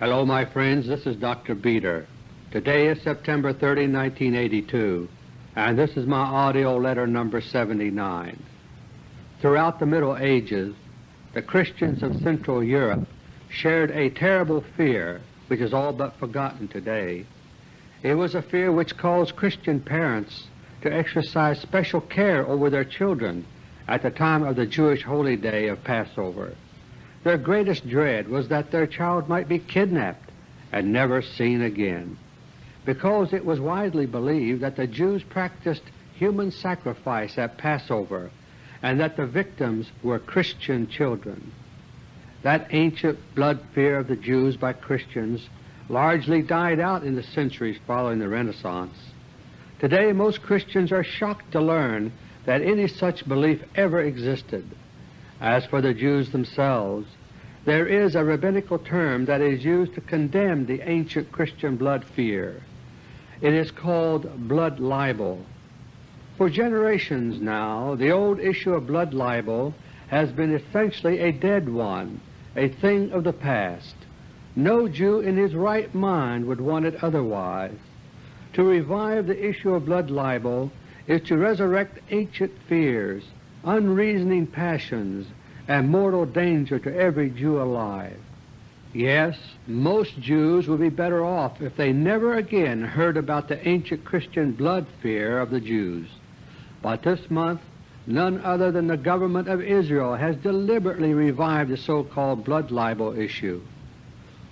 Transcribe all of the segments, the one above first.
Hello my friends, this is Dr. Beter. Today is September 30, 1982, and this is my AUDIO LETTER No. 79. Throughout the Middle Ages the Christians of Central Europe shared a terrible fear which is all but forgotten today. It was a fear which caused Christian parents to exercise special care over their children at the time of the Jewish holy day of Passover. Their greatest dread was that their child might be kidnapped and never seen again, because it was widely believed that the Jews practiced human sacrifice at Passover and that the victims were Christian children. That ancient blood fear of the Jews by Christians largely died out in the centuries following the Renaissance. Today most Christians are shocked to learn that any such belief ever existed. As for the Jews themselves, there is a rabbinical term that is used to condemn the ancient Christian blood fear. It is called blood libel. For generations now the old issue of blood libel has been essentially a dead one, a thing of the past. No Jew in his right mind would want it otherwise. To revive the issue of blood libel is to resurrect ancient fears, unreasoning passions, and mortal danger to every Jew alive. Yes, most Jews would be better off if they never again heard about the ancient Christian blood fear of the Jews. But this month none other than the government of Israel has deliberately revived the so-called blood libel issue.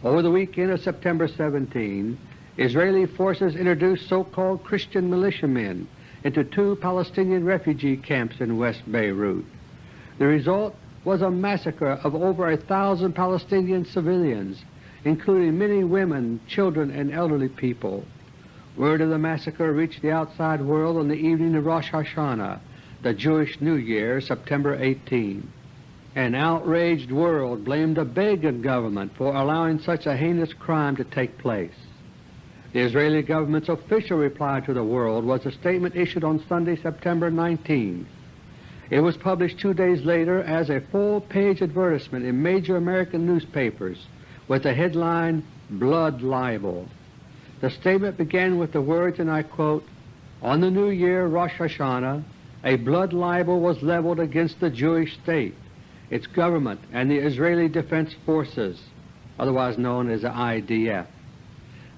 Over the weekend of September 17, Israeli forces introduced so-called Christian militiamen into two Palestinian refugee camps in West Beirut. The result was a massacre of over a thousand Palestinian civilians, including many women, children, and elderly people. Word of the massacre reached the outside world on the evening of Rosh Hashanah, the Jewish New Year, September 18. An outraged world blamed the Begin government for allowing such a heinous crime to take place. The Israeli government's official reply to the world was a statement issued on Sunday, September 19, it was published two days later as a full-page advertisement in major American newspapers with the headline, Blood Libel. The statement began with the words, and I quote, On the new year, Rosh Hashanah, a blood libel was leveled against the Jewish state, its government, and the Israeli Defense Forces, otherwise known as the IDF.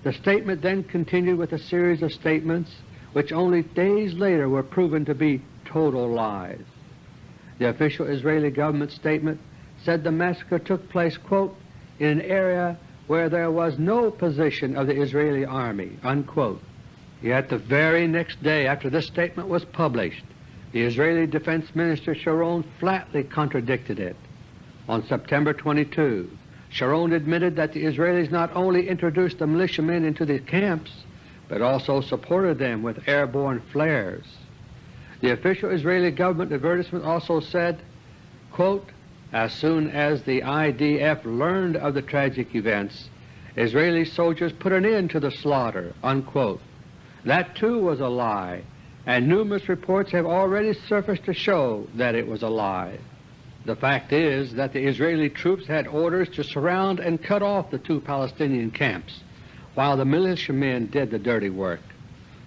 The statement then continued with a series of statements which only days later were proven to be total lies. The official Israeli government statement said the massacre took place, quote, in an area where there was no position of the Israeli Army, unquote. Yet the very next day after this statement was published, the Israeli Defense Minister Sharon flatly contradicted it. On September 22, Sharon admitted that the Israelis not only introduced the militiamen into the camps, but also supported them with airborne flares. The official Israeli government advertisement also said, quote, as soon as the IDF learned of the tragic events, Israeli soldiers put an end to the slaughter." Unquote. That too was a lie, and numerous reports have already surfaced to show that it was a lie. The fact is that the Israeli troops had orders to surround and cut off the two Palestinian camps, while the militiamen did the dirty work.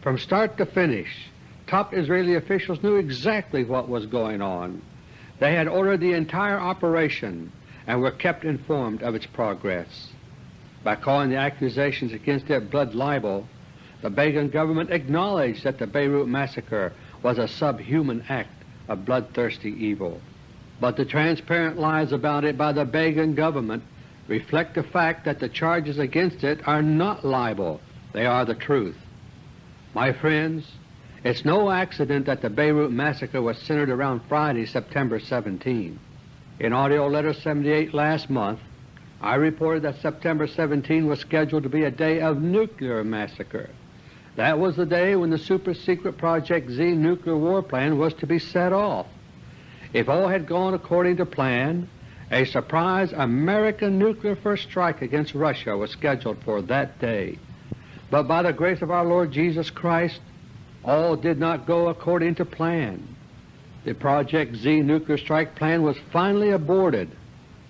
From start to finish, top Israeli officials knew exactly what was going on. They had ordered the entire operation and were kept informed of its progress. By calling the accusations against it blood libel, the Begin government acknowledged that the Beirut massacre was a subhuman act of bloodthirsty evil. But the transparent lies about it by the Begin government reflect the fact that the charges against it are not libel, they are the truth. My friends, it's no accident that the Beirut massacre was centered around Friday, September 17. In AUDIO LETTER 78 last month, I reported that September 17 was scheduled to be a day of nuclear massacre. That was the day when the super-secret Project Z nuclear war plan was to be set off. If all had gone according to plan, a surprise American nuclear first strike against Russia was scheduled for that day. But by the grace of our Lord Jesus Christ, all did not go according to plan. The Project Z nuclear strike plan was finally aborted,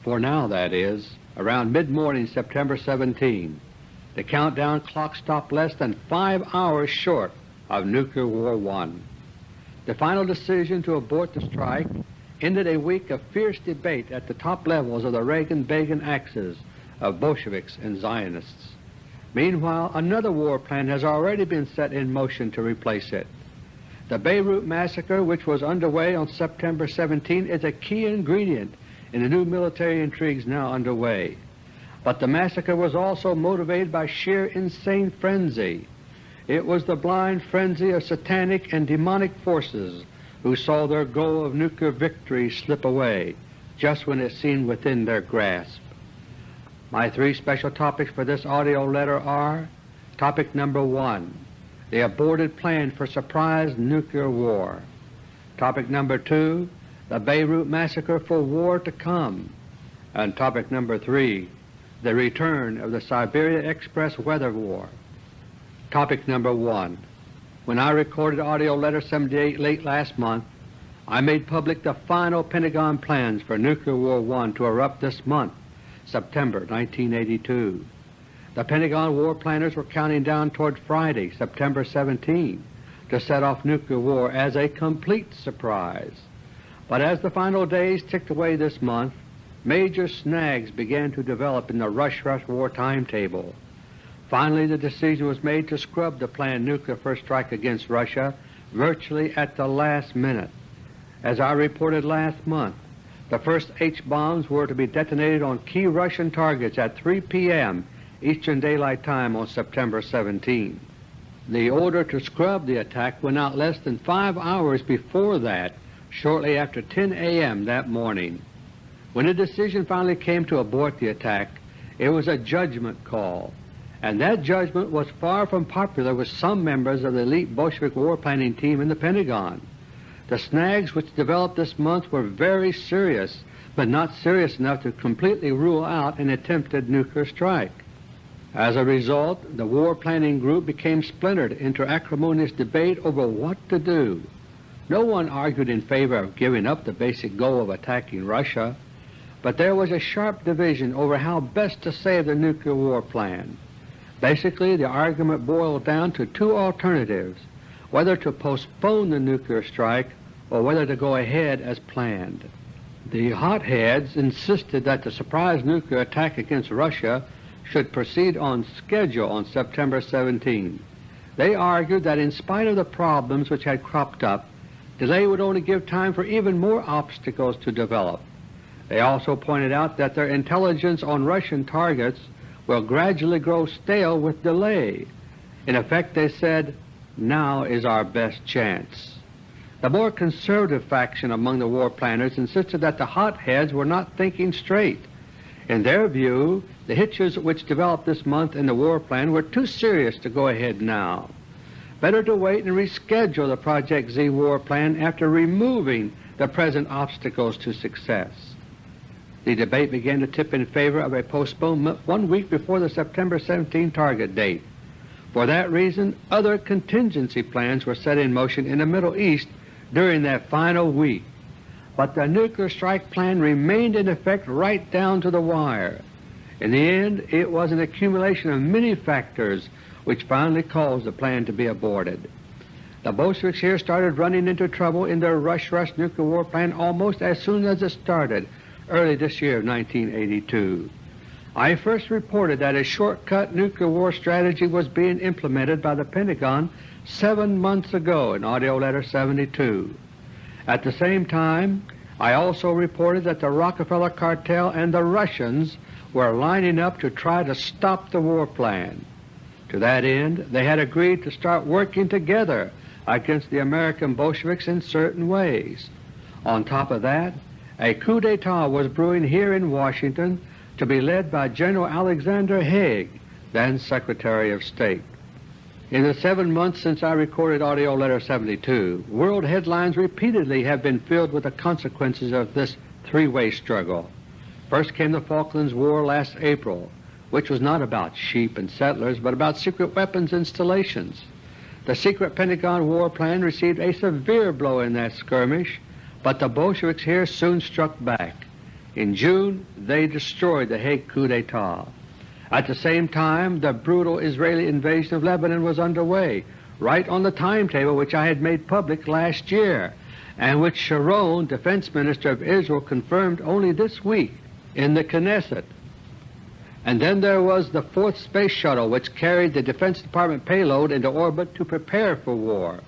for now that is, around mid-morning September 17. The countdown clock stopped less than five hours short of Nuclear War I. The final decision to abort the strike ended a week of fierce debate at the top levels of the Reagan-Begin axis of Bolsheviks and Zionists. Meanwhile, another war plan has already been set in motion to replace it. The Beirut massacre, which was underway on September 17, is a key ingredient in the new military intrigues now underway. But the massacre was also motivated by sheer insane frenzy. It was the blind frenzy of satanic and demonic forces who saw their goal of nuclear victory slip away just when it seemed within their grasp. My three special topics for this audio letter are Topic number 1, the aborted plan for surprise nuclear war. Topic number 2, the Beirut massacre for war to come. And topic number 3, the return of the Siberia Express weather war. Topic number 1. When I recorded AUDIO LETTER 78 late last month, I made public the final Pentagon plans for Nuclear War I to erupt this month September 1982. The Pentagon war planners were counting down toward Friday, September 17, to set off nuclear war as a complete surprise. But as the final days ticked away this month, major snags began to develop in the rush-rush war timetable. Finally the decision was made to scrub the planned nuclear first strike against Russia virtually at the last minute. As I reported last month, the first H-bombs were to be detonated on key Russian targets at 3 p.m. Eastern Daylight Time on September 17. The order to scrub the attack went out less than five hours before that, shortly after 10 a.m. that morning. When the decision finally came to abort the attack, it was a judgment call, and that judgment was far from popular with some members of the elite Bolshevik war planning team in the Pentagon. The snags which developed this month were very serious, but not serious enough to completely rule out an attempted nuclear strike. As a result, the war planning group became splintered into acrimonious debate over what to do. No one argued in favor of giving up the basic goal of attacking Russia, but there was a sharp division over how best to save the nuclear war plan. Basically, the argument boiled down to two alternatives, whether to postpone the nuclear strike or whether to go ahead as planned. The hotheads insisted that the surprise nuclear attack against Russia should proceed on schedule on September 17. They argued that in spite of the problems which had cropped up, delay would only give time for even more obstacles to develop. They also pointed out that their intelligence on Russian targets will gradually grow stale with delay. In effect, they said, now is our best chance. The more conservative faction among the war planners insisted that the hotheads were not thinking straight. In their view, the hitches which developed this month in the war plan were too serious to go ahead now. Better to wait and reschedule the Project Z war plan after removing the present obstacles to success. The debate began to tip in favor of a postponement one week before the September 17 target date. For that reason, other contingency plans were set in motion in the Middle East during that final week, but the nuclear strike plan remained in effect right down to the wire. In the end, it was an accumulation of many factors which finally caused the plan to be aborted. The Bolsheviks here started running into trouble in their rush-rush nuclear war plan almost as soon as it started, early this year of 1982. I first reported that a shortcut nuclear war strategy was being implemented by the Pentagon seven months ago in AUDIO LETTER No. 72. At the same time, I also reported that the Rockefeller cartel and the Russians were lining up to try to stop the war plan. To that end, they had agreed to start working together against the American Bolsheviks in certain ways. On top of that, a coup d'etat was brewing here in Washington to be led by General Alexander Haig, then Secretary of State. In the seven months since I recorded AUDIO LETTER No. 72, world headlines repeatedly have been filled with the consequences of this three-way struggle. First came the Falklands War last April, which was not about sheep and settlers, but about secret weapons installations. The secret Pentagon war plan received a severe blow in that skirmish, but the Bolsheviks here soon struck back. In June they destroyed the Haig coup d'etat. At the same time the brutal Israeli invasion of Lebanon was underway, right on the timetable which I had made public last year, and which Sharon, Defense Minister of Israel, confirmed only this week in the Knesset. And then there was the fourth space shuttle which carried the Defense Department payload into orbit to prepare for war.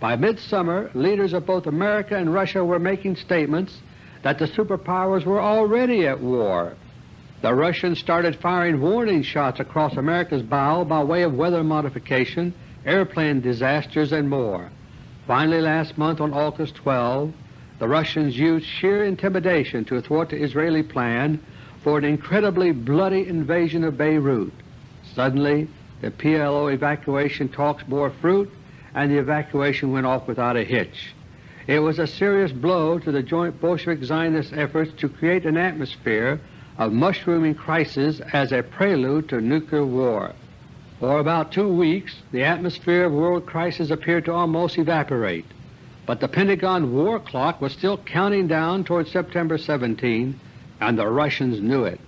By midsummer, leaders of both America and Russia were making statements that the superpowers were already at war. The Russians started firing warning shots across America's bow by way of weather modification, airplane disasters, and more. Finally last month on August 12, the Russians used sheer intimidation to thwart the Israeli plan for an incredibly bloody invasion of Beirut. Suddenly the PLO evacuation talks bore fruit and the evacuation went off without a hitch. It was a serious blow to the joint Bolshevik-Zionist efforts to create an atmosphere of mushrooming crisis as a prelude to nuclear war. For about two weeks the atmosphere of world crisis appeared to almost evaporate, but the Pentagon war clock was still counting down toward September 17, and the Russians knew it.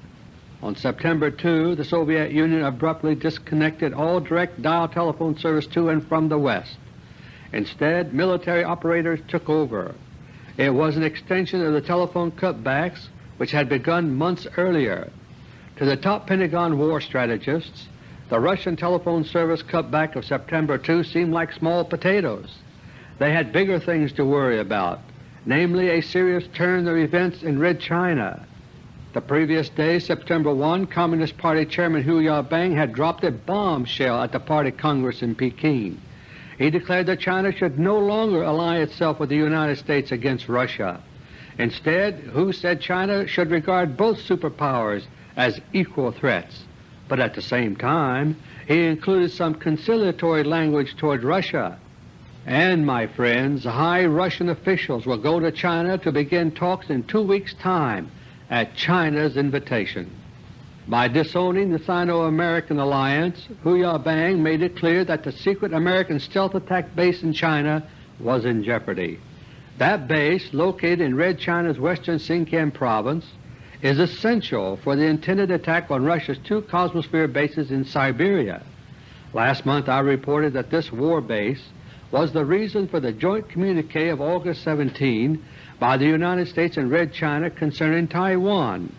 On September 2, the Soviet Union abruptly disconnected all direct dial telephone service to and from the West. Instead, military operators took over. It was an extension of the telephone cutbacks which had begun months earlier. To the top Pentagon war strategists, the Russian telephone service cutback of September 2 seemed like small potatoes. They had bigger things to worry about, namely a serious turn of events in Red China. The previous day, September 1, Communist Party Chairman Hu Yaobang had dropped a bombshell at the Party Congress in Peking. He declared that China should no longer ally itself with the United States against Russia. Instead, Hu said China should regard both superpowers as equal threats but at the same time he included some conciliatory language toward Russia. And, my friends, high Russian officials will go to China to begin talks in two weeks' time at China's invitation. By disowning the Sino-American alliance, Hu Yaobang made it clear that the secret American stealth attack base in China was in jeopardy. That base, located in Red China's western Sinkiang province, is essential for the intended attack on Russia's two Cosmosphere bases in Siberia. Last month I reported that this war base was the reason for the joint communique of August 17 by the United States and Red China concerning Taiwan.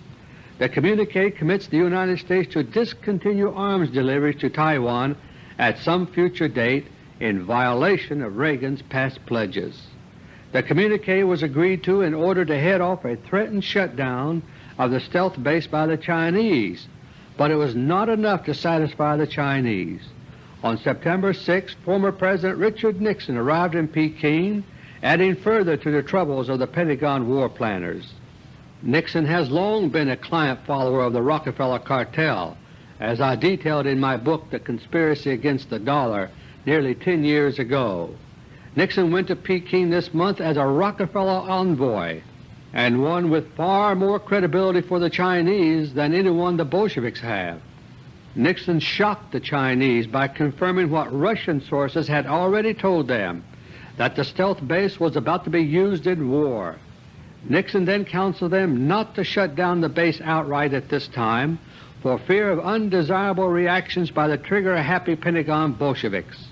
The communique commits the United States to discontinue arms deliveries to Taiwan at some future date in violation of Reagan's past pledges. The communique was agreed to in order to head off a threatened shutdown of the stealth base by the Chinese, but it was not enough to satisfy the Chinese. On September 6, former President Richard Nixon arrived in Peking, adding further to the troubles of the Pentagon war planners. Nixon has long been a client follower of the Rockefeller cartel, as I detailed in my book The Conspiracy Against the Dollar nearly 10 years ago. Nixon went to Peking this month as a Rockefeller envoy and one with far more credibility for the Chinese than anyone the Bolsheviks have. Nixon shocked the Chinese by confirming what Russian sources had already told them, that the stealth base was about to be used in war. Nixon then counseled them not to shut down the base outright at this time for fear of undesirable reactions by the trigger-happy Pentagon Bolsheviks.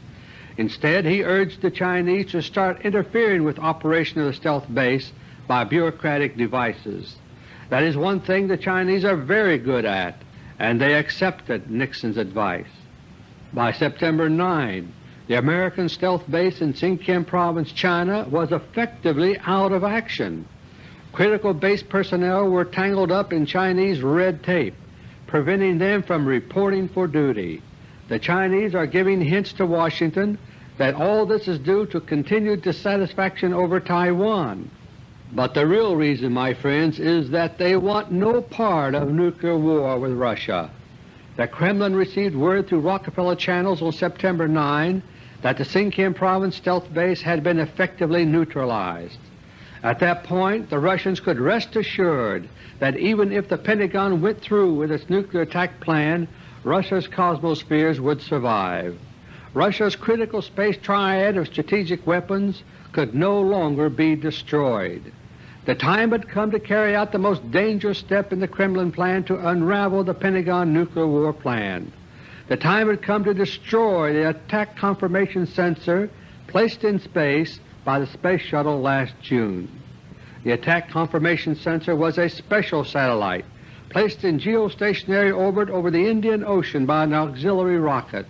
Instead, he urged the Chinese to start interfering with operation of the stealth base by bureaucratic devices. That is one thing the Chinese are very good at, and they accepted Nixon's advice. By September 9, the American stealth base in Sinkiang Province, China was effectively out of action. Critical base personnel were tangled up in Chinese red tape, preventing them from reporting for duty. The Chinese are giving hints to Washington that all this is due to continued dissatisfaction over Taiwan. But the real reason, my friends, is that they want no part of nuclear war with Russia. The Kremlin received word through Rockefeller channels on September 9 that the Sinkiang Province stealth base had been effectively neutralized. At that point the Russians could rest assured that even if the Pentagon went through with its nuclear attack plan, Russia's cosmospheres would survive. Russia's critical space triad of strategic weapons could no longer be destroyed. The time had come to carry out the most dangerous step in the Kremlin plan to unravel the Pentagon nuclear war plan. The time had come to destroy the attack confirmation sensor placed in space by the Space Shuttle last June. The attack confirmation sensor was a special satellite placed in geostationary orbit over the Indian Ocean by an auxiliary rocket.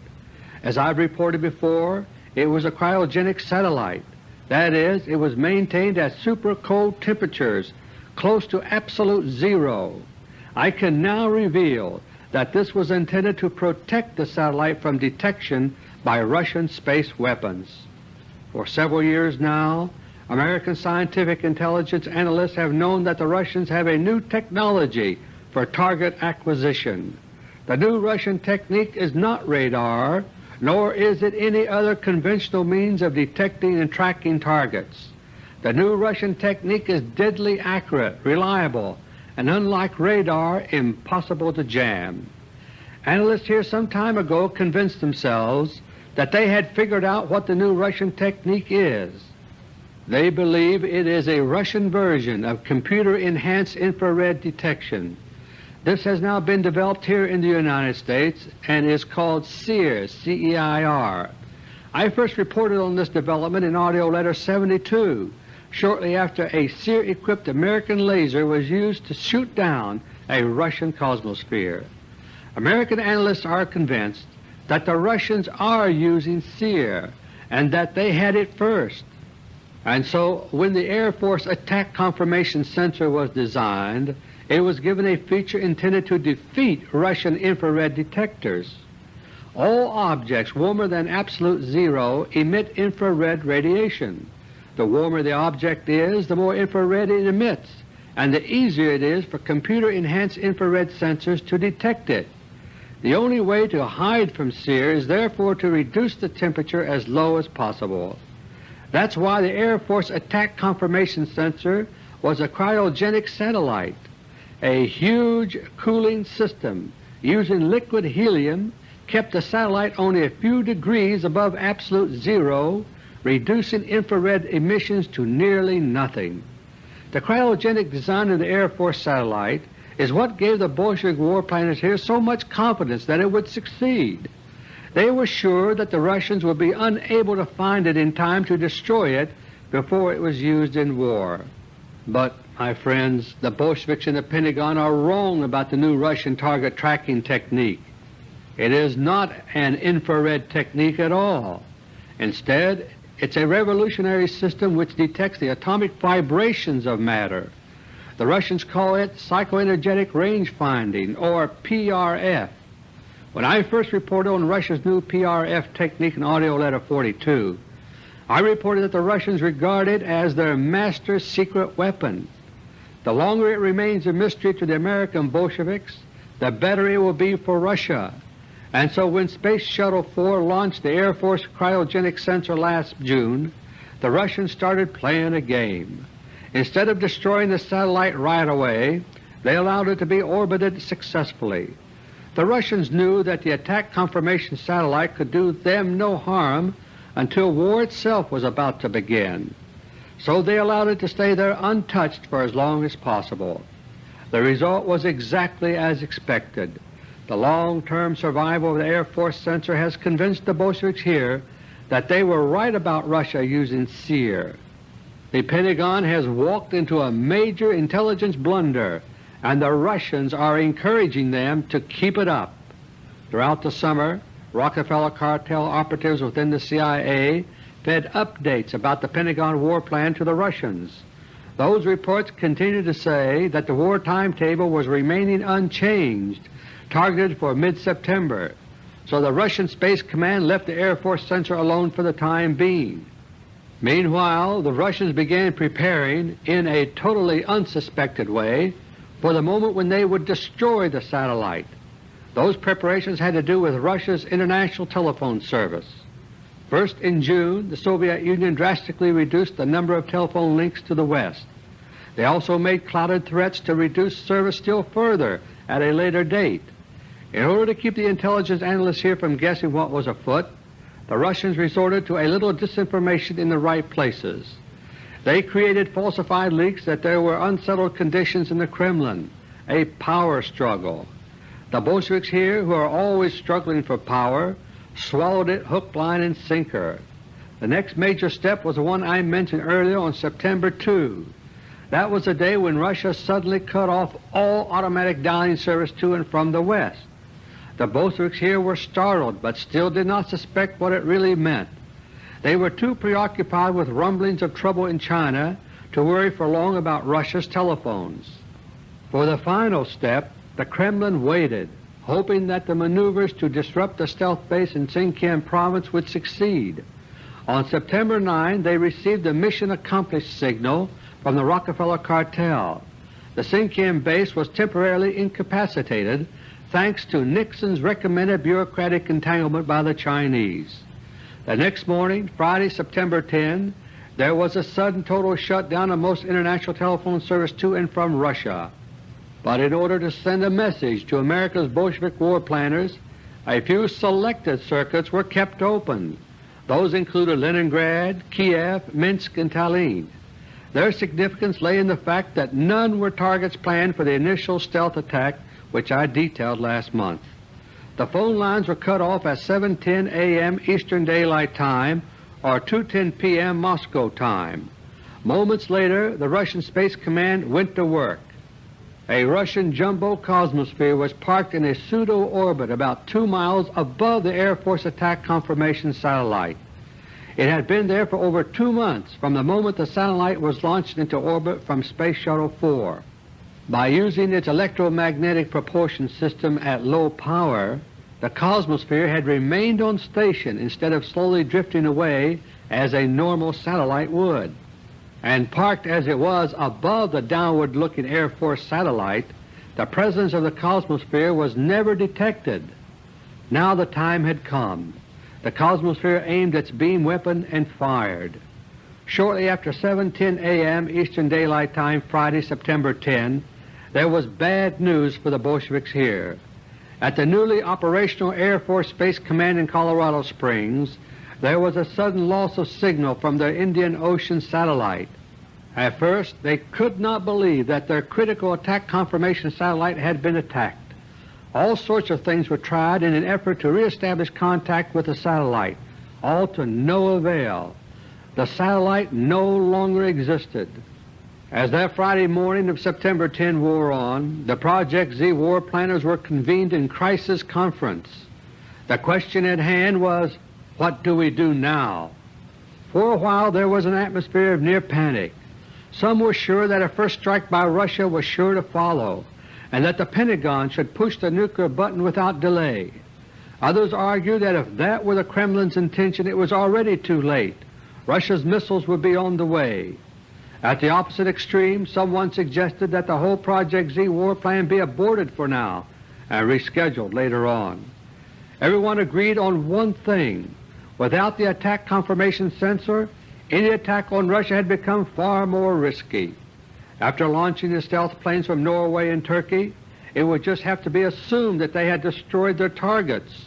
As I've reported before, it was a cryogenic satellite that is, it was maintained at super cold temperatures close to absolute zero. I can now reveal that this was intended to protect the satellite from detection by Russian space weapons. For several years now, American scientific intelligence analysts have known that the Russians have a new technology for target acquisition. The new Russian technique is not radar, nor is it any other conventional means of detecting and tracking targets. The new Russian technique is deadly accurate, reliable, and unlike radar, impossible to jam. Analysts here some time ago convinced themselves that they had figured out what the new Russian technique is. They believe it is a Russian version of computer-enhanced infrared detection. This has now been developed here in the United States and is called CEIR, C-E-I-R. I first reported on this development in AUDIO LETTER 72, shortly after a CEIR-equipped American laser was used to shoot down a Russian Cosmosphere. American analysts are convinced that the Russians are using CEIR and that they had it first. And so when the Air Force Attack Confirmation Sensor was designed, it was given a feature intended to defeat Russian infrared detectors. All objects warmer than absolute zero emit infrared radiation. The warmer the object is, the more infrared it emits, and the easier it is for computer-enhanced infrared sensors to detect it. The only way to hide from CEIR is therefore to reduce the temperature as low as possible. That's why the Air Force Attack Confirmation Sensor was a cryogenic satellite a huge cooling system using liquid helium kept the satellite only a few degrees above absolute zero, reducing infrared emissions to nearly nothing. The cryogenic design of the Air Force satellite is what gave the Bolshevik war planners here so much confidence that it would succeed. They were sure that the Russians would be unable to find it in time to destroy it before it was used in war. But my friends, the Bolsheviks in the Pentagon are wrong about the new Russian target tracking technique. It is not an infrared technique at all. Instead, it's a revolutionary system which detects the atomic vibrations of matter. The Russians call it psychoenergetic range finding, or PRF. When I first reported on Russia's new PRF technique in AUDIO LETTER 42, I reported that the Russians regard it as their master secret weapon. The longer it remains a mystery to the American Bolsheviks, the better it will be for Russia. And so when Space Shuttle 4 launched the Air Force cryogenic sensor last June, the Russians started playing a game. Instead of destroying the satellite right away, they allowed it to be orbited successfully. The Russians knew that the attack confirmation satellite could do them no harm until war itself was about to begin so they allowed it to stay there untouched for as long as possible. The result was exactly as expected. The long-term survival of the Air Force sensor has convinced the Bolsheviks here that they were right about Russia using CEIR. The Pentagon has walked into a major intelligence blunder, and the Russians are encouraging them to keep it up. Throughout the summer, Rockefeller cartel operatives within the CIA fed updates about the Pentagon war plan to the Russians. Those reports continue to say that the war timetable was remaining unchanged, targeted for mid-September, so the Russian Space Command left the Air Force sensor alone for the time being. Meanwhile, the Russians began preparing, in a totally unsuspected way, for the moment when they would destroy the satellite. Those preparations had to do with Russia's international telephone service. First in June, the Soviet Union drastically reduced the number of telephone links to the West. They also made clouded threats to reduce service still further at a later date. In order to keep the intelligence analysts here from guessing what was afoot, the Russians resorted to a little disinformation in the right places. They created falsified leaks that there were unsettled conditions in the Kremlin, a power struggle. The Bolsheviks here, who are always struggling for power, swallowed it hook, line, and sinker. The next major step was the one I mentioned earlier on September 2. That was the day when Russia suddenly cut off all automatic dialing service to and from the West. The Bolsheviks here were startled, but still did not suspect what it really meant. They were too preoccupied with rumblings of trouble in China to worry for long about Russia's telephones. For the final step, the Kremlin waited, hoping that the maneuvers to disrupt the stealth base in Sinkiang province would succeed. On September 9 they received a mission accomplished signal from the Rockefeller cartel. The Sinkiang base was temporarily incapacitated thanks to Nixon's recommended bureaucratic entanglement by the Chinese. The next morning, Friday, September 10, there was a sudden total shutdown of most international telephone service to and from Russia. But in order to send a message to America's Bolshevik war planners, a few selected circuits were kept open. Those included Leningrad, Kiev, Minsk, and Tallinn. Their significance lay in the fact that none were targets planned for the initial stealth attack which I detailed last month. The phone lines were cut off at 7.10 a.m. Eastern Daylight Time or 2.10 p.m. Moscow time. Moments later the Russian Space Command went to work. A Russian jumbo Cosmosphere was parked in a pseudo-orbit about two miles above the Air Force Attack Confirmation Satellite. It had been there for over two months from the moment the satellite was launched into orbit from Space Shuttle 4. By using its electromagnetic propulsion system at low power, the Cosmosphere had remained on station instead of slowly drifting away as a normal satellite would and parked as it was above the downward-looking Air Force satellite, the presence of the Cosmosphere was never detected. Now the time had come. The Cosmosphere aimed its beam weapon and fired. Shortly after 7.10 a.m. Eastern Daylight Time Friday, September 10, there was bad news for the Bolsheviks here. At the newly operational Air Force Space Command in Colorado Springs, there was a sudden loss of signal from their Indian Ocean satellite. At first they could not believe that their critical attack confirmation satellite had been attacked. All sorts of things were tried in an effort to reestablish contact with the satellite, all to no avail. The satellite no longer existed. As that Friday morning of September 10 wore on, the Project Z war planners were convened in crisis conference. The question at hand was, what do we do now? For a while there was an atmosphere of near panic. Some were sure that a first strike by Russia was sure to follow, and that the Pentagon should push the nuclear button without delay. Others argued that if that were the Kremlin's intention it was already too late. Russia's missiles would be on the way. At the opposite extreme, someone suggested that the whole Project Z war plan be aborted for now and rescheduled later on. Everyone agreed on one thing. Without the attack confirmation sensor, any attack on Russia had become far more risky. After launching the stealth planes from Norway and Turkey, it would just have to be assumed that they had destroyed their targets.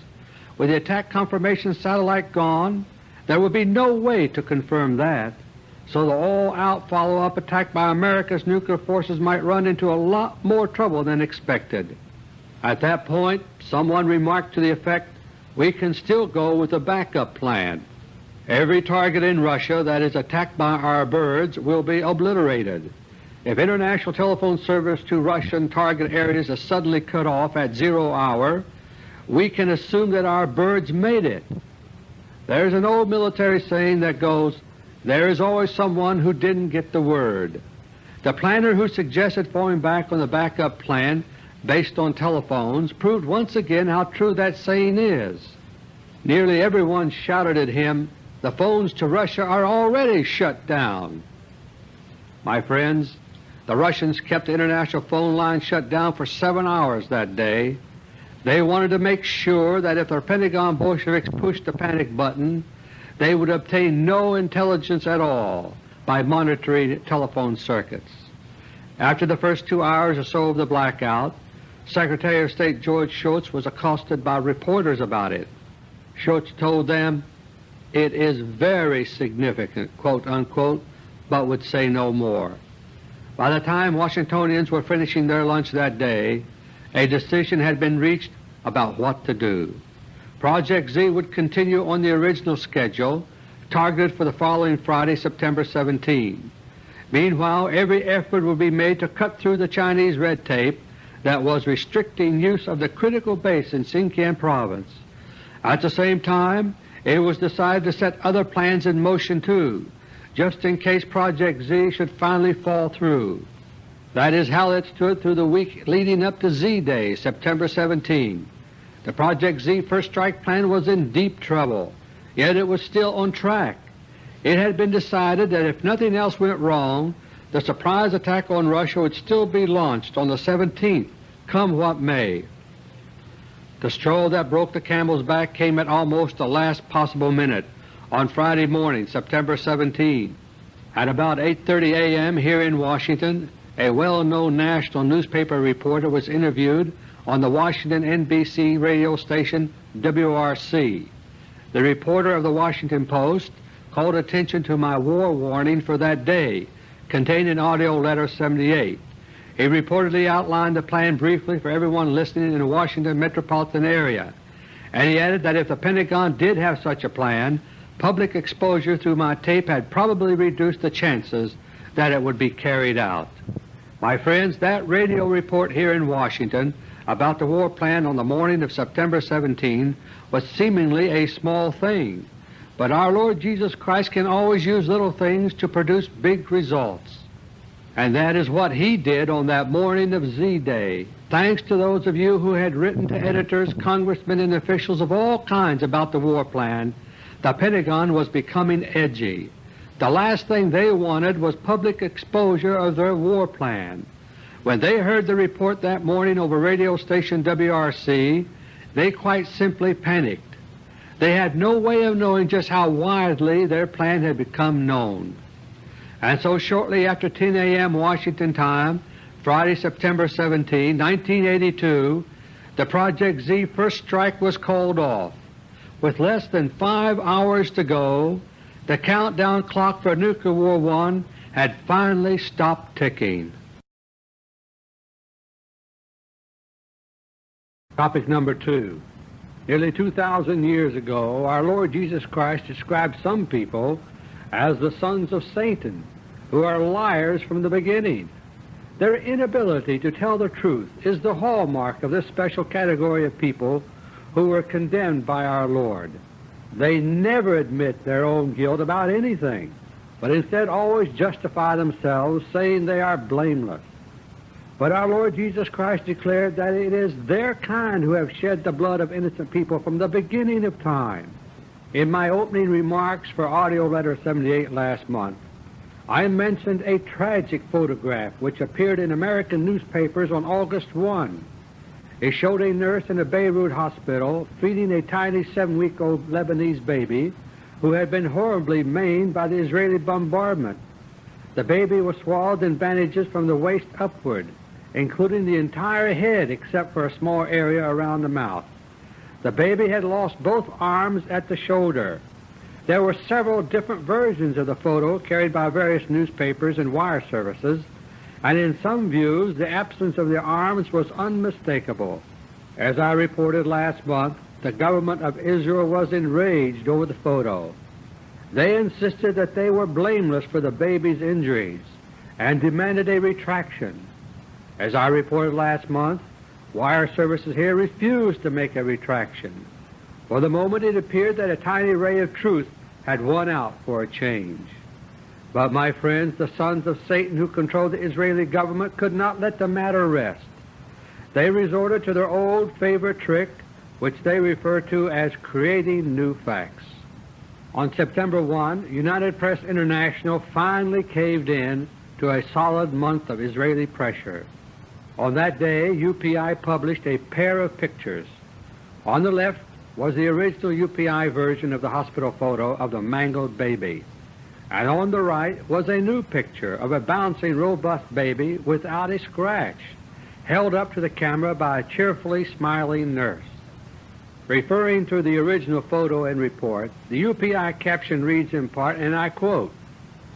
With the attack confirmation satellite gone, there would be no way to confirm that, so the all-out follow-up attack by America's nuclear forces might run into a lot more trouble than expected. At that point, someone remarked to the effect, we can still go with a backup plan. Every target in Russia that is attacked by our birds will be obliterated. If international telephone service to Russian target areas is suddenly cut off at zero hour, we can assume that our birds made it. There's an old military saying that goes, there is always someone who didn't get the word. The planner who suggested falling back on the backup plan based on telephones proved once again how true that saying is. Nearly everyone shouted at him, the phones to Russia are already shut down. My friends, the Russians kept the international phone line shut down for seven hours that day. They wanted to make sure that if the Pentagon Bolsheviks pushed the panic button, they would obtain no intelligence at all by monitoring telephone circuits. After the first two hours or so of the blackout, Secretary of State George Shultz was accosted by reporters about it. Shultz told them, it is very significant, quote unquote, but would say no more. By the time Washingtonians were finishing their lunch that day, a decision had been reached about what to do. Project Z would continue on the original schedule targeted for the following Friday, September 17. Meanwhile, every effort would be made to cut through the Chinese red tape that was restricting use of the critical base in Sinkiang Province. At the same time, it was decided to set other plans in motion too, just in case Project Z should finally fall through. That is how it stood through the week leading up to Z-Day, September 17. The Project Z First Strike plan was in deep trouble, yet it was still on track. It had been decided that if nothing else went wrong, the surprise attack on Russia would still be launched on the 17th, come what may. The straw that broke the camel's back came at almost the last possible minute on Friday morning, September 17. At about 8.30 a.m. here in Washington, a well-known national newspaper reporter was interviewed on the Washington NBC radio station WRC. The reporter of the Washington Post called attention to my war warning for that day, contained in AUDIO LETTER No. 78. He reportedly outlined the plan briefly for everyone listening in the Washington metropolitan area, and he added that if the Pentagon did have such a plan, public exposure through my tape had probably reduced the chances that it would be carried out. My friends, that radio report here in Washington about the war plan on the morning of September 17 was seemingly a small thing, but our Lord Jesus Christ can always use little things to produce big results. And that is what He did on that morning of Z-Day. Thanks to those of you who had written to editors, congressmen, and officials of all kinds about the war plan, the Pentagon was becoming edgy. The last thing they wanted was public exposure of their war plan. When they heard the report that morning over radio station WRC, they quite simply panicked. They had no way of knowing just how widely their plan had become known. And so shortly after 10 a.m. Washington time, Friday, September 17, 1982, the Project Z first strike was called off. With less than five hours to go, the countdown clock for Nuclear War I had finally stopped ticking. Topic number 2 Nearly 2,000 years ago our Lord Jesus Christ described some people as the sons of Satan, who are liars from the beginning. Their inability to tell the truth is the hallmark of this special category of people who were condemned by our Lord. They never admit their own guilt about anything, but instead always justify themselves, saying they are blameless. But our Lord Jesus Christ declared that it is their kind who have shed the blood of innocent people from the beginning of time. In my opening remarks for AUDIO LETTER No. 78 last month, I mentioned a tragic photograph which appeared in American newspapers on August 1 it showed a nurse in a Beirut hospital feeding a tiny seven-week-old Lebanese baby who had been horribly maimed by the Israeli bombardment. The baby was swathed in bandages from the waist upward, including the entire head except for a small area around the mouth. The baby had lost both arms at the shoulder. There were several different versions of the photo carried by various newspapers and wire services, and in some views the absence of the arms was unmistakable. As I reported last month, the government of Israel was enraged over the photo. They insisted that they were blameless for the baby's injuries and demanded a retraction. As I reported last month, wire services here refused to make a retraction. For the moment it appeared that a tiny ray of truth had won out for a change. But my friends, the sons of Satan who control the Israeli government could not let the matter rest. They resorted to their old favorite trick, which they refer to as creating new facts. On September 1, United Press International finally caved in to a solid month of Israeli pressure. On that day, UPI published a pair of pictures. On the left was the original UPI version of the hospital photo of the mangled baby and on the right was a new picture of a bouncing, robust baby without a scratch, held up to the camera by a cheerfully smiling nurse. Referring to the original photo and report, the UPI caption reads in part, and I quote,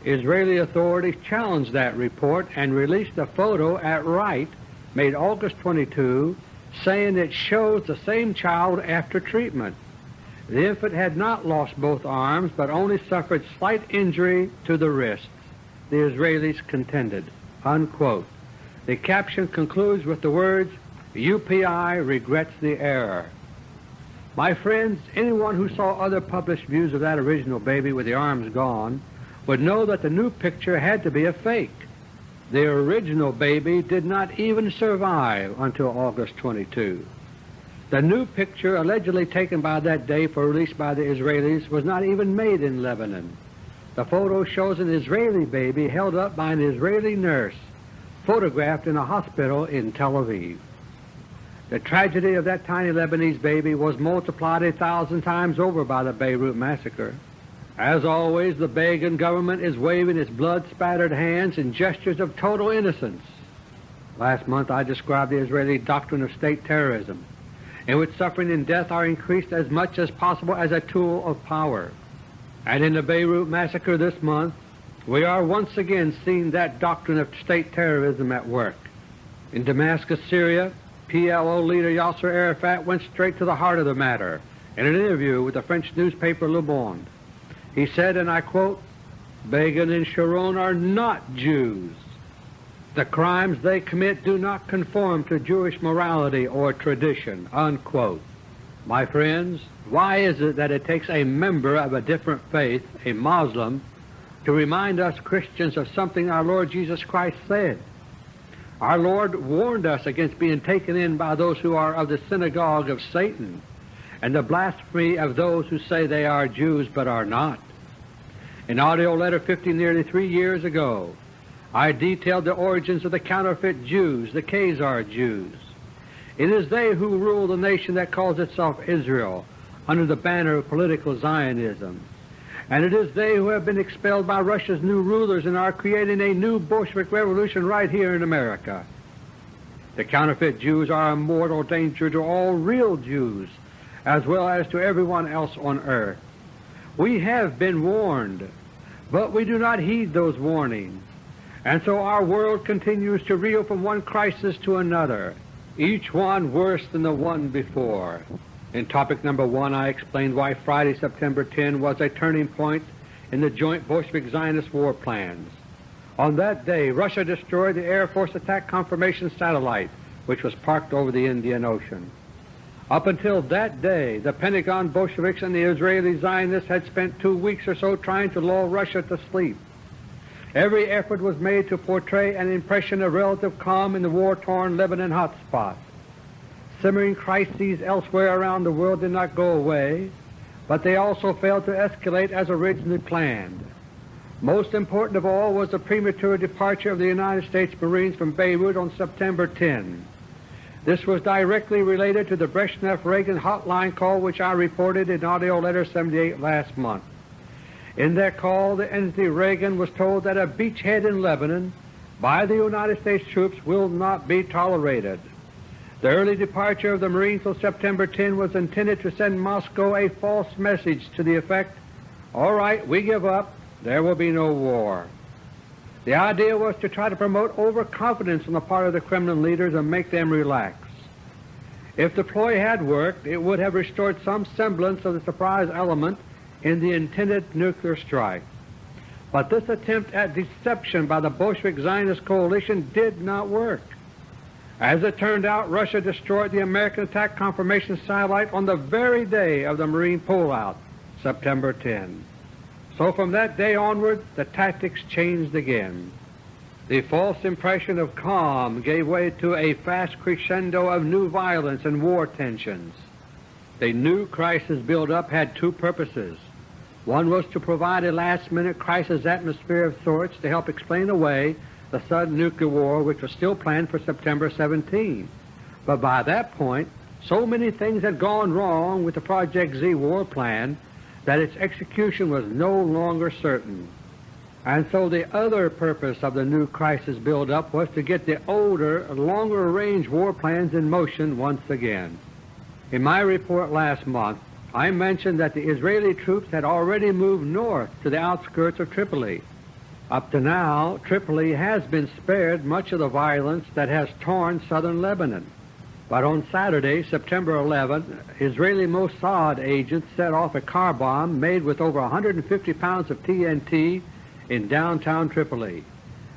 Israeli authorities challenged that report and released the photo at right made August 22 saying it shows the same child after treatment. The infant had not lost both arms but only suffered slight injury to the wrists, the Israelis contended. Unquote. The caption concludes with the words, UPI regrets the error. My friends, anyone who saw other published views of that original baby with the arms gone would know that the new picture had to be a fake. The original baby did not even survive until August 22. The new picture allegedly taken by that day for release by the Israelis was not even made in Lebanon. The photo shows an Israeli baby held up by an Israeli nurse, photographed in a hospital in Tel Aviv. The tragedy of that tiny Lebanese baby was multiplied a thousand times over by the Beirut massacre. As always, the Begin government is waving its blood-spattered hands in gestures of total innocence. Last month I described the Israeli doctrine of state terrorism, in which suffering and death are increased as much as possible as a tool of power. And in the Beirut massacre this month, we are once again seeing that doctrine of state terrorism at work. In Damascus, Syria, PLO leader Yasser Arafat went straight to the heart of the matter in an interview with the French newspaper Le Monde. He said, and I quote, Begin and Sharon are not Jews. The crimes they commit do not conform to Jewish morality or tradition. Unquote. My friends, why is it that it takes a member of a different faith, a Muslim, to remind us Christians of something our Lord Jesus Christ said? Our Lord warned us against being taken in by those who are of the synagogue of Satan and the blasphemy of those who say they are Jews but are not. In AUDIO LETTER 50 nearly three years ago, I detailed the origins of the counterfeit Jews, the Khazar Jews. It is they who rule the nation that calls itself Israel under the banner of political Zionism. And it is they who have been expelled by Russia's new rulers and are creating a new Bolshevik revolution right here in America. The counterfeit Jews are a mortal danger to all real Jews as well as to everyone else on earth. We have been warned, but we do not heed those warnings. And so our world continues to reel from one crisis to another, each one worse than the one before. In topic number one, I explained why Friday, September 10 was a turning point in the joint Bolshevik-Zionist war plans. On that day, Russia destroyed the Air Force Attack Confirmation Satellite, which was parked over the Indian Ocean. Up until that day, the Pentagon Bolsheviks and the Israeli Zionists had spent two weeks or so trying to lull Russia to sleep. Every effort was made to portray an impression of relative calm in the war-torn Lebanon hotspot. Simmering crises elsewhere around the world did not go away, but they also failed to escalate as originally planned. Most important of all was the premature departure of the United States Marines from Beirut on September 10. This was directly related to the Brezhnev-Reagan hotline call which I reported in AUDIO LETTER No. 78 last month. In that call, the entity Reagan was told that a beachhead in Lebanon by the United States troops will not be tolerated. The early departure of the Marines till September 10 was intended to send Moscow a false message to the effect, all right, we give up, there will be no war. The idea was to try to promote overconfidence on the part of the Kremlin leaders and make them relax. If the ploy had worked, it would have restored some semblance of the surprise element in the intended nuclear strike. But this attempt at deception by the Bolshevik Zionist coalition did not work. As it turned out, Russia destroyed the American attack confirmation satellite on the very day of the Marine pullout, September 10. So from that day onward, the tactics changed again. The false impression of calm gave way to a fast crescendo of new violence and war tensions. The new crisis build-up had two purposes. One was to provide a last-minute crisis atmosphere of sorts to help explain away the sudden nuclear war which was still planned for September 17. But by that point, so many things had gone wrong with the Project Z war plan that its execution was no longer certain. And so the other purpose of the new crisis build-up was to get the older, longer-range war plans in motion once again. In my report last month, I mentioned that the Israeli troops had already moved north to the outskirts of Tripoli. Up to now, Tripoli has been spared much of the violence that has torn southern Lebanon. But on Saturday, September 11, Israeli Mossad agents set off a car bomb made with over 150 pounds of TNT in downtown Tripoli.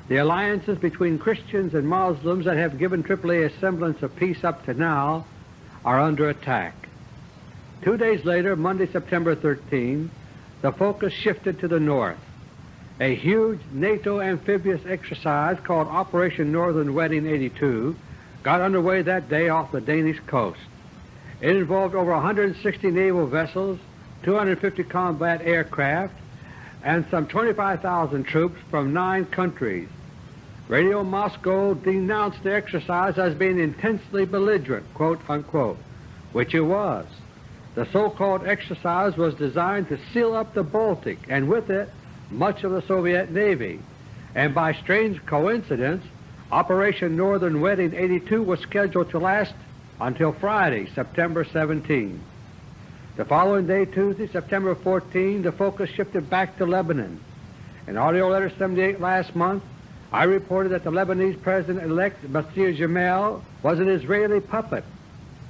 The alliances between Christians and Muslims that have given Tripoli a semblance of peace up to now are under attack. Two days later, Monday, September 13, the focus shifted to the north. A huge NATO amphibious exercise called Operation Northern Wedding 82 got underway that day off the Danish coast. It involved over 160 naval vessels, 250 combat aircraft, and some 25,000 troops from nine countries. Radio Moscow denounced the exercise as being intensely belligerent, quote unquote, which it was. The so-called exercise was designed to seal up the Baltic and with it much of the Soviet Navy, and by strange coincidence Operation Northern Wedding 82 was scheduled to last until Friday, September 17. The following day, Tuesday, September 14, the focus shifted back to Lebanon. In AUDIO LETTER 78 last month, I reported that the Lebanese President-elect Bashir Gemayel was an Israeli puppet.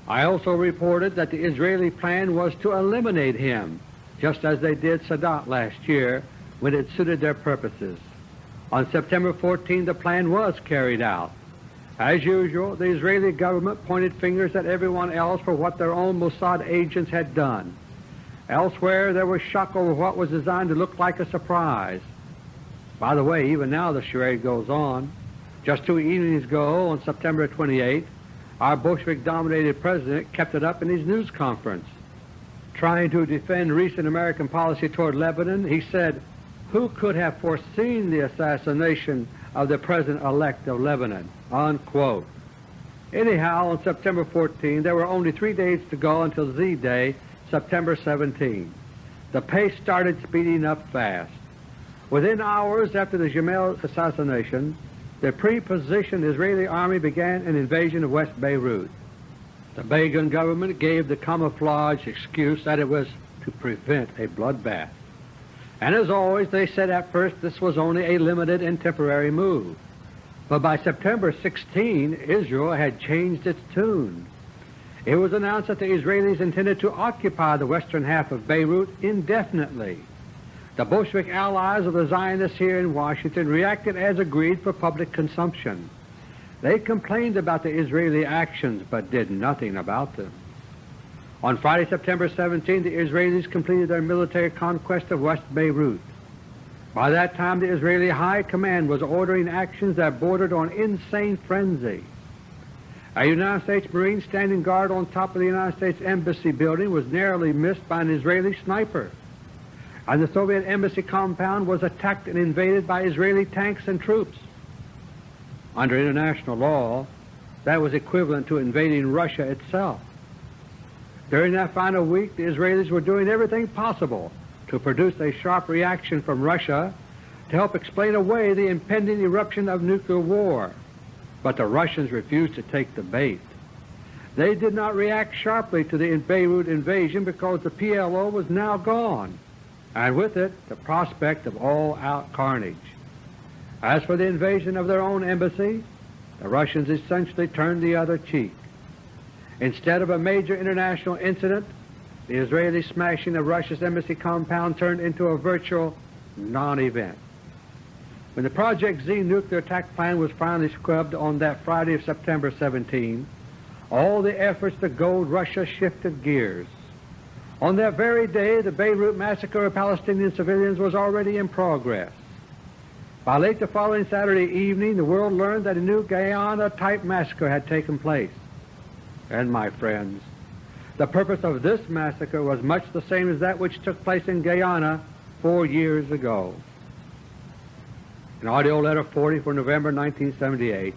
I also reported that the Israeli plan was to eliminate him, just as they did Sadat last year when it suited their purposes. On September 14 the plan was carried out. As usual, the Israeli government pointed fingers at everyone else for what their own Mossad agents had done. Elsewhere there was shock over what was designed to look like a surprise. By the way, even now the charade goes on. Just two evenings ago, on September 28, our Bolshevik-dominated president kept it up in his news conference. Trying to defend recent American policy toward Lebanon, he said, who could have foreseen the assassination of the President-elect of Lebanon? Unquote. Anyhow, on September 14, there were only three days to go until Z-Day, September 17. The pace started speeding up fast. Within hours after the Gemayel assassination, the pre-positioned Israeli army began an invasion of West Beirut. The Begin government gave the camouflage excuse that it was to prevent a bloodbath. And as always, they said at first this was only a limited and temporary move. But by September 16, Israel had changed its tune. It was announced that the Israelis intended to occupy the western half of Beirut indefinitely. The Bolshevik allies of the Zionists here in Washington reacted as agreed for public consumption. They complained about the Israeli actions but did nothing about them. On Friday, September 17, the Israelis completed their military conquest of West Beirut. By that time, the Israeli High Command was ordering actions that bordered on insane frenzy. A United States Marine standing guard on top of the United States Embassy building was narrowly missed by an Israeli sniper, and the Soviet Embassy compound was attacked and invaded by Israeli tanks and troops. Under international law, that was equivalent to invading Russia itself. During that final week, the Israelis were doing everything possible to produce a sharp reaction from Russia to help explain away the impending eruption of nuclear war. But the Russians refused to take the bait. They did not react sharply to the Beirut invasion because the PLO was now gone, and with it the prospect of all-out carnage. As for the invasion of their own embassy, the Russians essentially turned the other cheek. Instead of a major international incident, the Israeli smashing of Russia's embassy compound turned into a virtual non-event. When the Project Z nuclear attack plan was finally scrubbed on that Friday of September 17, all the efforts to goad Russia shifted gears. On that very day, the Beirut massacre of Palestinian civilians was already in progress. By late the following Saturday evening, the world learned that a new Guyana-type massacre had taken place and my friends. The purpose of this massacre was much the same as that which took place in Guyana four years ago. In AUDIO LETTER 40 for November 1978,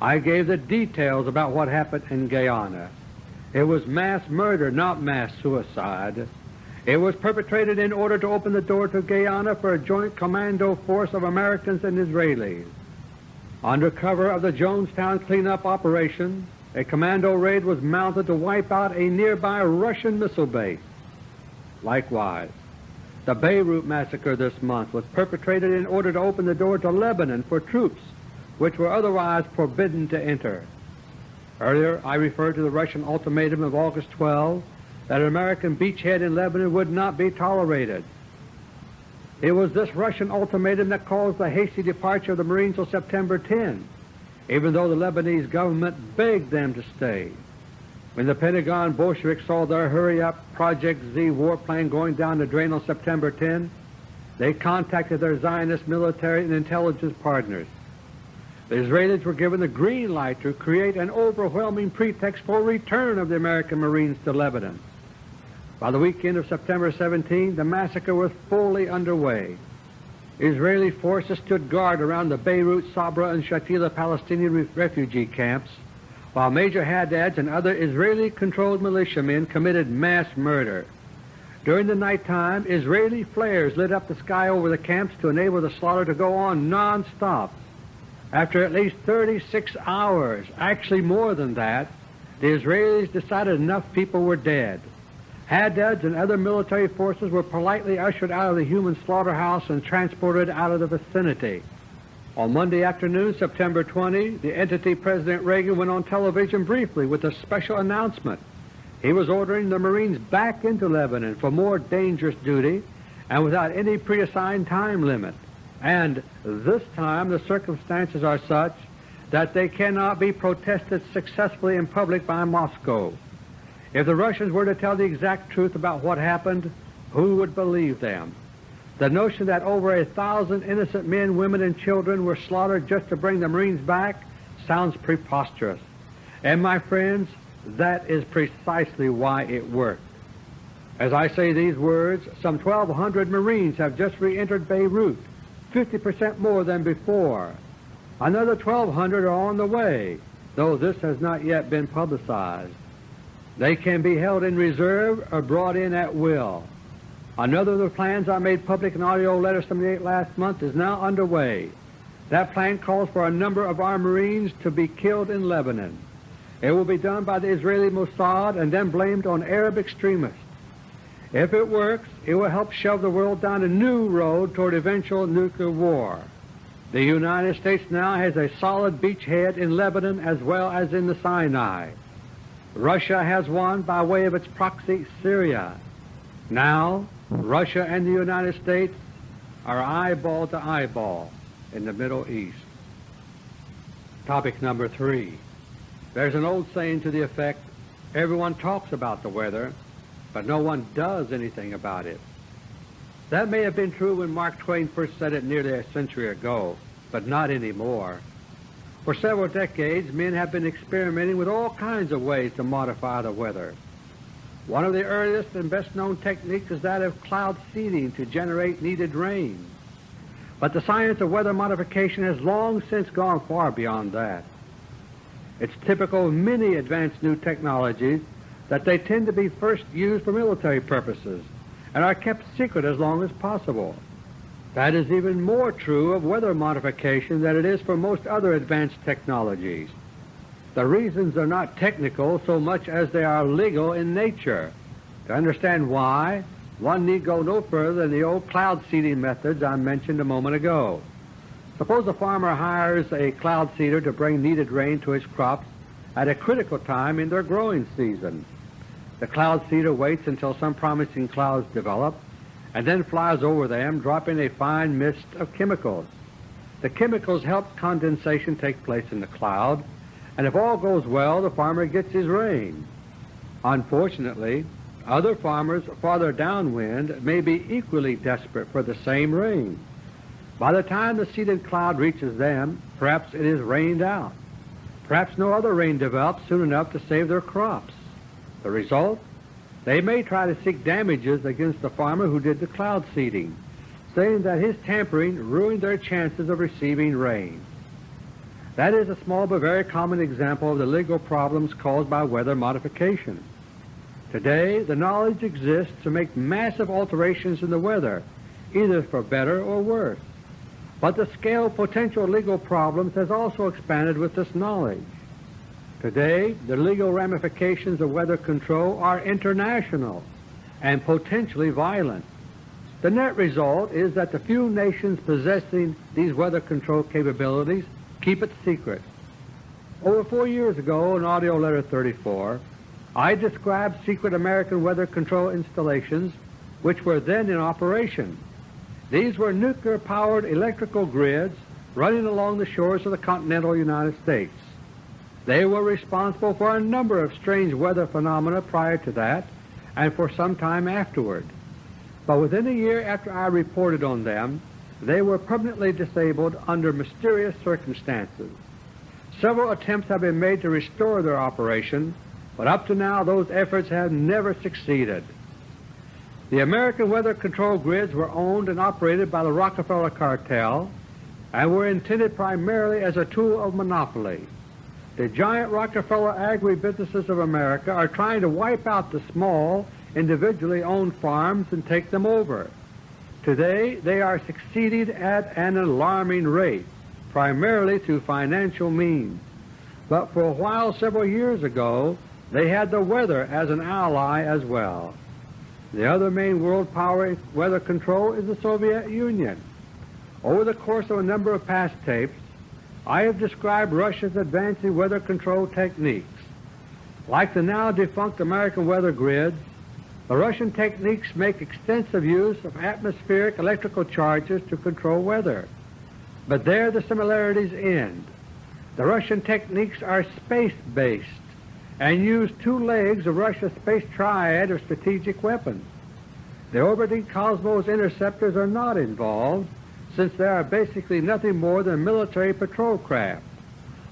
I gave the details about what happened in Guyana. It was mass murder, not mass suicide. It was perpetrated in order to open the door to Guyana for a joint commando force of Americans and Israelis. Under cover of the Jonestown cleanup operation, a commando raid was mounted to wipe out a nearby Russian missile base. Likewise, The Beirut massacre this month was perpetrated in order to open the door to Lebanon for troops which were otherwise forbidden to enter. Earlier I referred to the Russian ultimatum of August 12 that an American beachhead in Lebanon would not be tolerated. It was this Russian ultimatum that caused the hasty departure of the Marines on September 10, even though the Lebanese government begged them to stay. When the Pentagon Bolsheviks saw their hurry-up Project Z warplane going down the drain on September 10, they contacted their Zionist military and intelligence partners. The Israelis were given the green light to create an overwhelming pretext for return of the American Marines to Lebanon. By the weekend of September 17, the massacre was fully underway. Israeli forces stood guard around the Beirut, Sabra, and Shatila Palestinian refugee camps, while Major Haddads and other Israeli-controlled militiamen committed mass murder. During the nighttime, Israeli flares lit up the sky over the camps to enable the slaughter to go on non-stop. After at least 36 hours, actually more than that, the Israelis decided enough people were dead. Haddads and other military forces were politely ushered out of the human slaughterhouse and transported out of the vicinity. On Monday afternoon, September 20, the entity President Reagan went on television briefly with a special announcement. He was ordering the Marines back into Lebanon for more dangerous duty and without any preassigned time limit. And this time the circumstances are such that they cannot be protested successfully in public by Moscow. If the Russians were to tell the exact truth about what happened, who would believe them? The notion that over a thousand innocent men, women, and children were slaughtered just to bring the Marines back sounds preposterous. And my friends, that is precisely why it worked. As I say these words, some 1,200 Marines have just re-entered Beirut 50% more than before. Another 1,200 are on the way, though this has not yet been publicized. They can be held in reserve or brought in at will. Another of the plans I made public in AUDIO letter 78 last month is now underway. That plan calls for a number of our Marines to be killed in Lebanon. It will be done by the Israeli Mossad and then blamed on Arab extremists. If it works, it will help shove the world down a new road toward eventual nuclear war. The United States now has a solid beachhead in Lebanon as well as in the Sinai. Russia has won by way of its proxy Syria. Now Russia and the United States are eyeball to eyeball in the Middle East. Topic number three. There's an old saying to the effect, everyone talks about the weather, but no one does anything about it. That may have been true when Mark Twain first said it nearly a century ago, but not anymore. For several decades, men have been experimenting with all kinds of ways to modify the weather. One of the earliest and best-known techniques is that of cloud seeding to generate needed rain. But the science of weather modification has long since gone far beyond that. It's typical of many advanced new technologies that they tend to be first used for military purposes and are kept secret as long as possible. That is even more true of weather modification than it is for most other advanced technologies. The reasons are not technical so much as they are legal in nature. To understand why, one need go no further than the old cloud seeding methods I mentioned a moment ago. Suppose a farmer hires a cloud seeder to bring needed rain to his crops at a critical time in their growing season. The cloud seeder waits until some promising clouds develop and then flies over them, dropping a fine mist of chemicals. The chemicals help condensation take place in the cloud, and if all goes well, the farmer gets his rain. Unfortunately, other farmers farther downwind may be equally desperate for the same rain. By the time the seeded cloud reaches them, perhaps it is rained out. Perhaps no other rain develops soon enough to save their crops. The result? They may try to seek damages against the farmer who did the cloud seeding, saying that his tampering ruined their chances of receiving rain. That is a small but very common example of the legal problems caused by weather modification. Today, the knowledge exists to make massive alterations in the weather, either for better or worse. But the scale of potential legal problems has also expanded with this knowledge. Today, the legal ramifications of weather control are international and potentially violent. The net result is that the few nations possessing these weather control capabilities keep it secret. Over four years ago, in AUDIO LETTER 34, I described secret American weather control installations which were then in operation. These were nuclear-powered electrical grids running along the shores of the continental United States. They were responsible for a number of strange weather phenomena prior to that and for some time afterward. But within a year after I reported on them, they were permanently disabled under mysterious circumstances. Several attempts have been made to restore their operation, but up to now those efforts have never succeeded. The American weather control grids were owned and operated by the Rockefeller cartel and were intended primarily as a tool of monopoly. The giant Rockefeller agribusinesses of America are trying to wipe out the small, individually owned farms and take them over. Today they are succeeding at an alarming rate primarily through financial means. But for a while several years ago, they had the weather as an ally as well. The other main world power in weather control is the Soviet Union. Over the course of a number of past tapes, I have described Russia's advancing weather control techniques. Like the now defunct American weather grids, the Russian techniques make extensive use of atmospheric electrical charges to control weather. But there the similarities end. The Russian techniques are space-based and use two legs of Russia's space triad of strategic weapons. The orbiting Cosmos interceptors are not involved, since they are basically nothing more than military patrol craft.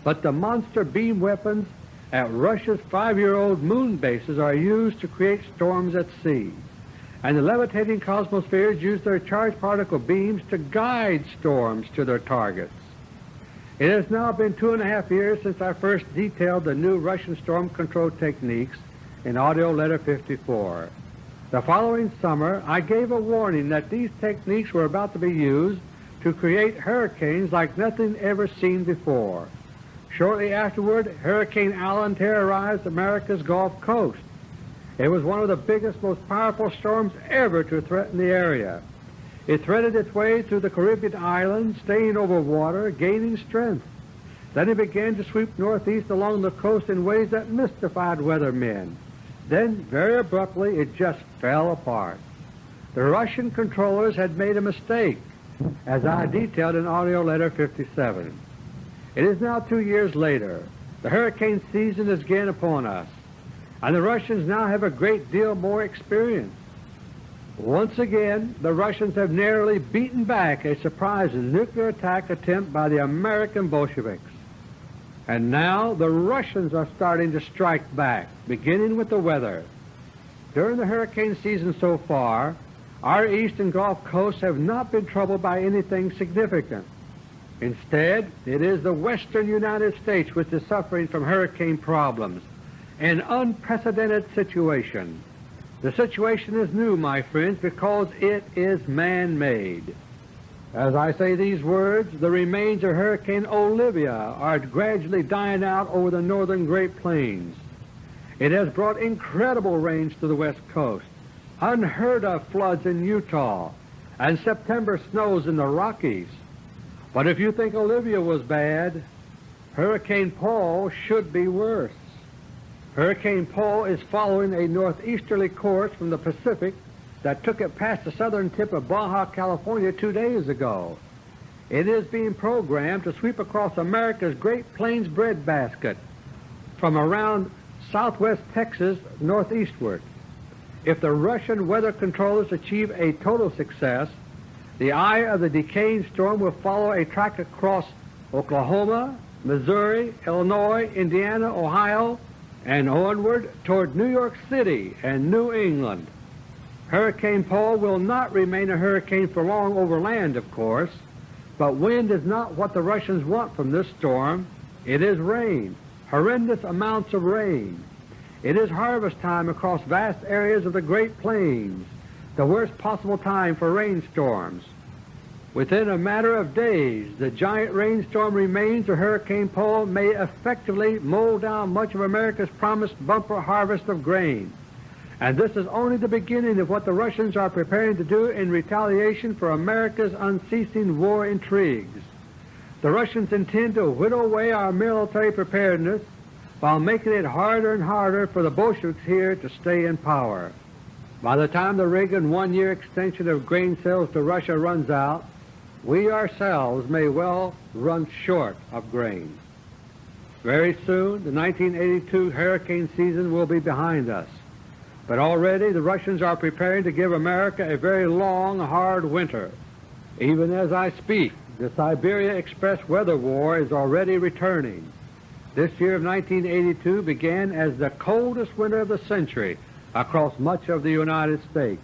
But the monster beam weapons at Russia's five-year-old moon bases are used to create storms at sea and the levitating cosmospheres use their charged particle beams to guide storms to their targets. It has now been two and a half years since I first detailed the new Russian storm control techniques in AUDIO LETTER No. 54. The following summer I gave a warning that these techniques were about to be used to create hurricanes like nothing ever seen before. Shortly afterward, Hurricane Allen terrorized America's Gulf Coast. It was one of the biggest, most powerful storms ever to threaten the area. It threaded its way through the Caribbean islands, staying over water, gaining strength. Then it began to sweep northeast along the coast in ways that mystified weathermen. Then, very abruptly, it just fell apart. The Russian controllers had made a mistake, as I detailed in AUDIO LETTER 57. It is now two years later. The hurricane season is again upon us and the Russians now have a great deal more experience. Once again, the Russians have narrowly beaten back a surprise nuclear attack attempt by the American Bolsheviks. And now the Russians are starting to strike back, beginning with the weather. During the hurricane season so far, our east and Gulf coasts have not been troubled by anything significant. Instead, it is the western United States which is suffering from hurricane problems, an unprecedented situation. The situation is new, my friends, because it is man-made. As I say these words, the remains of Hurricane Olivia are gradually dying out over the northern Great Plains. It has brought incredible rains to the west coast, unheard of floods in Utah, and September snows in the Rockies. But if you think Olivia was bad, Hurricane Paul should be worse. Hurricane Paul is following a northeasterly course from the Pacific that took it past the southern tip of Baja California two days ago. It is being programmed to sweep across America's Great Plains breadbasket from around southwest Texas northeastward. If the Russian weather controllers achieve a total success, the eye of the decaying storm will follow a track across Oklahoma, Missouri, Illinois, Indiana, Ohio, and onward toward New York City and New England. Hurricane Paul will not remain a hurricane for long over land, of course, but wind is not what the Russians want from this storm. It is rain, horrendous amounts of rain. It is harvest time across vast areas of the Great Plains, the worst possible time for rainstorms. Within a matter of days, the giant rainstorm remains of Hurricane Paul may effectively mow down much of America's promised bumper harvest of grain. And this is only the beginning of what the Russians are preparing to do in retaliation for America's unceasing war intrigues. The Russians intend to whittle away our military preparedness while making it harder and harder for the Bolsheviks here to stay in power. By the time the Reagan one-year extension of grain sales to Russia runs out, we ourselves may well run short of grain. Very soon, the 1982 hurricane season will be behind us. But already the Russians are preparing to give America a very long, hard winter. Even as I speak, the Siberia Express weather war is already returning. This year of 1982 began as the coldest winter of the century across much of the United States.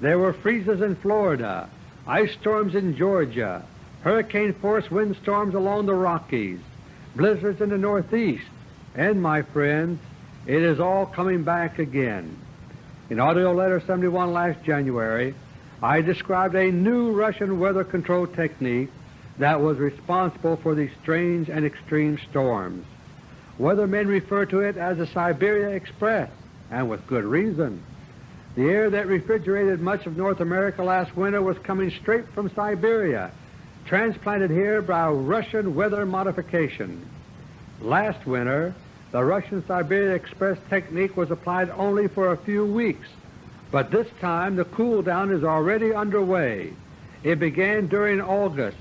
There were freezes in Florida, ice storms in Georgia, hurricane-force windstorms along the Rockies, blizzards in the Northeast, and, my friends, it is all coming back again. In AUDIO LETTER No. 71 last January, I described a new Russian weather control technique that was responsible for these strange and extreme storms. Weathermen refer to it as the Siberia Express, and with good reason. The air that refrigerated much of North America last winter was coming straight from Siberia, transplanted here by Russian weather modification. Last winter, the Russian Siberia Express technique was applied only for a few weeks, but this time the cool down is already underway. It began during August,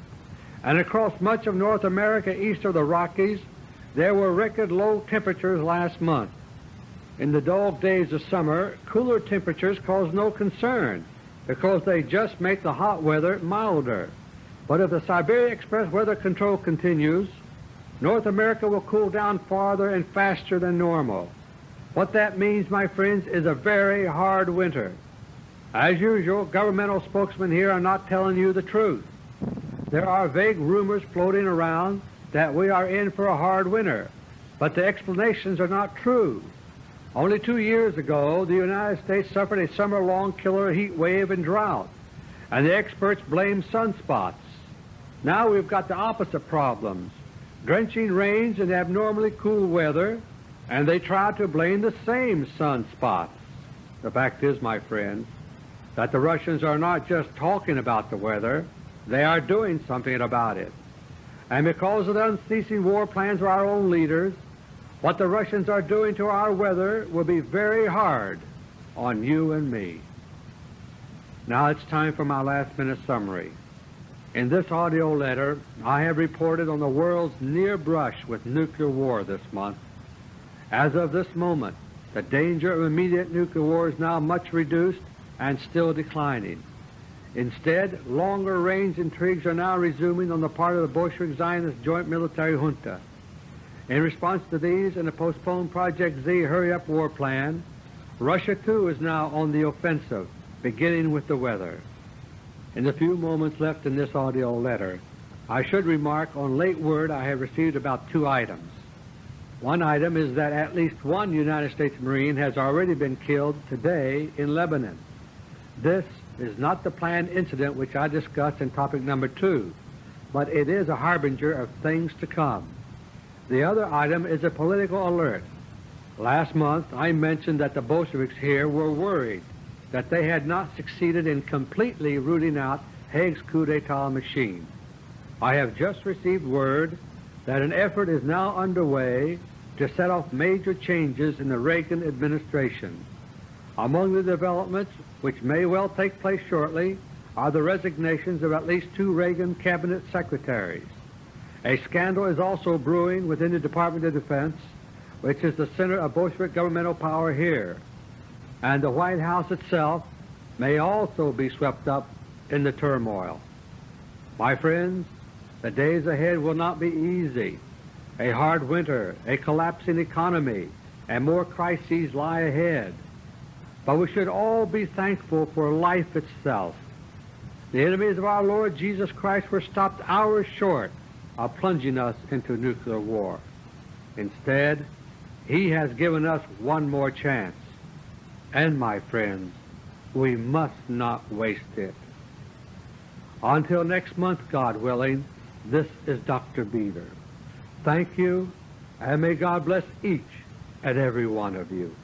and across much of North America east of the Rockies, there were record low temperatures last month. In the dog days of summer, cooler temperatures cause no concern because they just make the hot weather milder. But if the Siberia Express weather control continues, North America will cool down farther and faster than normal. What that means, my friends, is a very hard winter. As usual, governmental spokesmen here are not telling you the truth. There are vague rumors floating around that we are in for a hard winter, but the explanations are not true. Only two years ago, the United States suffered a summer-long killer heat wave and drought, and the experts blamed sunspots. Now we've got the opposite problems, drenching rains and abnormally cool weather, and they try to blame the same sunspots. The fact is, my friends, that the Russians are not just talking about the weather, they are doing something about it. And because of the unceasing war plans of our own leaders, what the Russians are doing to our weather will be very hard on you and me. Now it's time for my last minute summary. In this audio letter, I have reported on the world's near brush with nuclear war this month. As of this moment, the danger of immediate nuclear war is now much reduced and still declining. Instead, longer-range intrigues are now resuming on the part of the Bolshevik Zionist joint military junta. In response to these and the postponed Project Z hurry-up war plan, Russia too is now on the offensive, beginning with the weather. In the few moments left in this audio letter, I should remark on late word I have received about two items. One item is that at least one United States Marine has already been killed today in Lebanon. This is not the planned incident which I discussed in topic number two, but it is a harbinger of things to come. The other item is a political alert. Last month I mentioned that the Bolsheviks here were worried that they had not succeeded in completely rooting out Haig's coup d'etat machine. I have just received word that an effort is now underway to set off major changes in the Reagan administration. Among the developments which may well take place shortly are the resignations of at least two Reagan cabinet secretaries. A scandal is also brewing within the Department of Defense, which is the center of Bolshevik governmental power here, and the White House itself may also be swept up in the turmoil. My friends, the days ahead will not be easy. A hard winter, a collapsing economy, and more crises lie ahead. But we should all be thankful for life itself. The enemies of our Lord Jesus Christ were stopped hours short of plunging us into nuclear war. Instead, He has given us one more chance. And, my friends, we must not waste it. Until next month, God willing, this is Dr. Beter. Thank you, and may God bless each and every one of you.